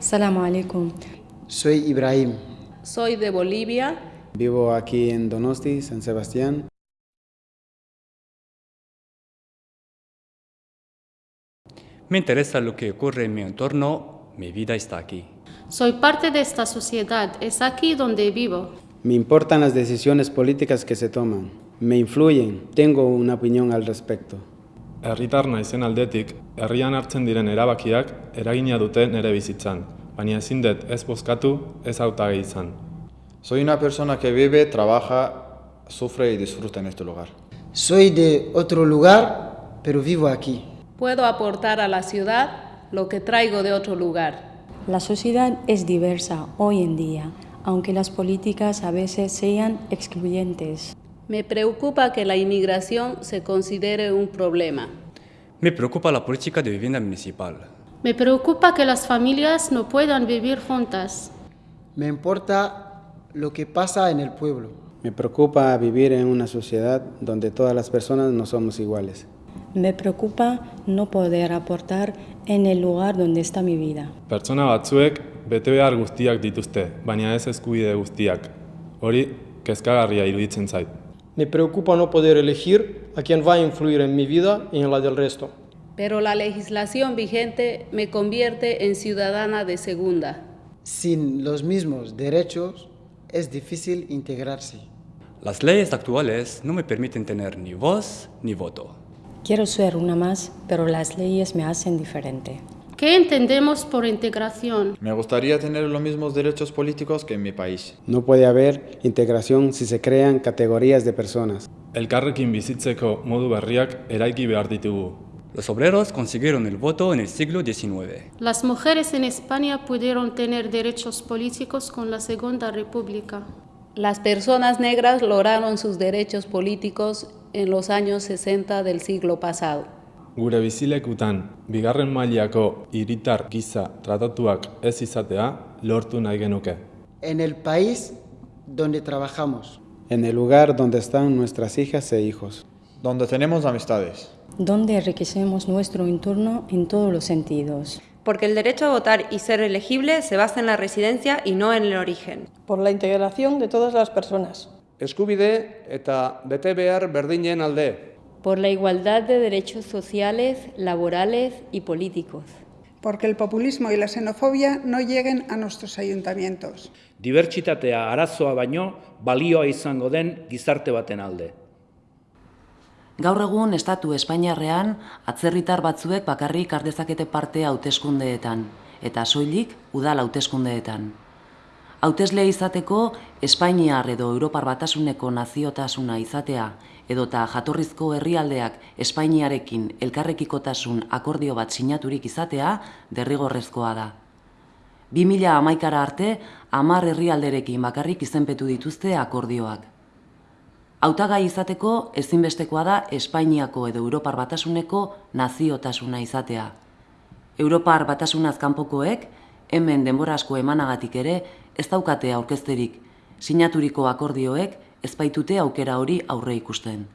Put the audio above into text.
Salamu alaikum. Soy Ibrahim. Soy de Bolivia. Vivo aquí en Donosti, San Sebastián. Me interesa lo que ocurre en mi entorno, mi vida está aquí. Soy parte de esta sociedad, es aquí donde vivo. Me importan las decisiones políticas que se toman. Me influyen, tengo una opinión al respecto. Herritar naizen aldetik, herrian hartzen diren erabakiak eragina dute nere bizitzan, baina ezin dut ez bozkatu, ez hautagai izan. Soy una persona que vive, trabaja, sufre y disfruta en este lugar. Soy de otro lugar, pero vivo aquí. Puedo aportar a la ciudad lo que traigo de otro lugar. La sociedad es diversa hoy en día, aunque las políticas a veces sean excluyentes. Me preocupa que la inmigración se considere un problema. Me preocupa la política de vivienda municipal. Me preocupa que las familias no puedan vivir juntas. Me importa lo que pasa en el pueblo. Me preocupa vivir en una sociedad donde todas las personas no somos iguales. Me preocupa no poder aportar en el lugar donde está mi vida. Pertsona batzuek bete behar guztiak dituzte, baina ez eskubide guztiak. Hori, kezkagarria iruditzen zait. Me preocupa no poder elegir a quién va a influir en mi vida y en la del resto. Pero la legislación vigente me convierte en ciudadana de segunda. Sin los mismos derechos es difícil integrarse. Las leyes actuales no me permiten tener ni voz ni voto. Quiero ser una más, pero las leyes me hacen diferente. ¿Qué entendemos por integración? Me gustaría tener los mismos derechos políticos que en mi país. No puede haber integración si se crean categorías de personas. Elkarrekin bizitzeko modu berriak eraiki behar ditugu. Los obreros consiguieron el voto en el siglo XIX. Las mujeres en España pudieron tener derechos políticos con la Segunda República. Las personas negras lograron sus derechos políticos en los años 60 del siglo pasado. Gure bizilekutan, bigarren mailako hiritar giza tratatuak ez izatea lortu nahi genuke. En el país donde trabajamos. En el lugar donde están nuestras hijas e hijos. Donde tenemos amistades. Donde enriquecemos nuestro entorno en todos los sentidos. Porque el derecho a votar y ser elegible se basa en la residencia y no en el origen. Por la integración de todas las personas. Eskubide eta bete behar berdinen alde. Por la igualdad de derechos sociales, laborales y políticos. Porque el populismo y la xenofobia no lleguen a nuestros ayuntamientos. Dibertsitatea arazoa baino balioa izango den gizarte baten alde. Gaur egun estatu Espainiarrean atzerritar batzuek bakarrik ardezakete parte hauteskundeetan eta soilik udal hauteskundeetan. Hauteslea izateko Espainiar edo Europar batasuneko naziotasuna izatea edota jatorrizko herrialdeak Espainiarekin elkarrekikotasun akordio bat sinaturik izatea derrigorrezkoa da. 2000 amaikara arte, amar herrialderekin bakarrik izenpetu dituzte akordioak. Hautagai izateko ezinbestekoa da Espainiako edo Europar batasuneko naziotasuna izatea. Europar batasunaz kanpokoek, hemen denbora asko emanagatik ere, ez daukate aurkezterik, sinaturiko akordioek ez baitute aukera hori aurre ikusten.